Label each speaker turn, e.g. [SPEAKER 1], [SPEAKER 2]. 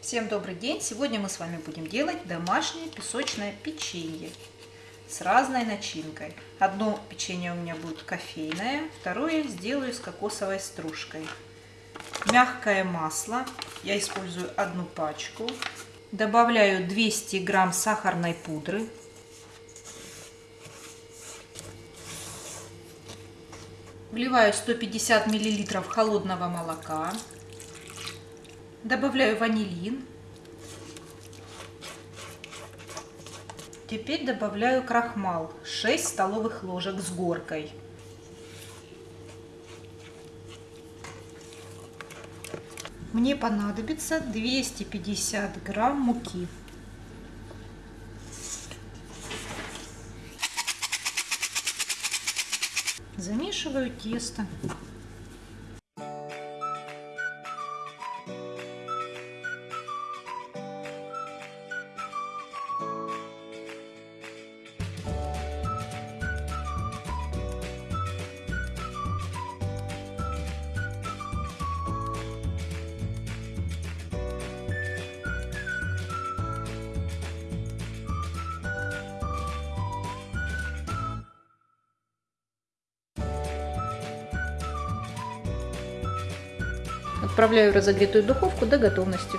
[SPEAKER 1] Всем добрый день! Сегодня мы с вами будем делать домашнее песочное печенье с разной начинкой. Одно печенье у меня будет кофейное, второе сделаю с кокосовой стружкой. Мягкое масло, я использую одну пачку. Добавляю 200 грамм сахарной пудры. Вливаю 150 миллилитров холодного молока. Добавляю ванилин. Теперь добавляю крахмал 6 столовых ложек с горкой. Мне понадобится 250 грамм муки. Замешиваю тесто. Отправляю разогретую духовку до готовности.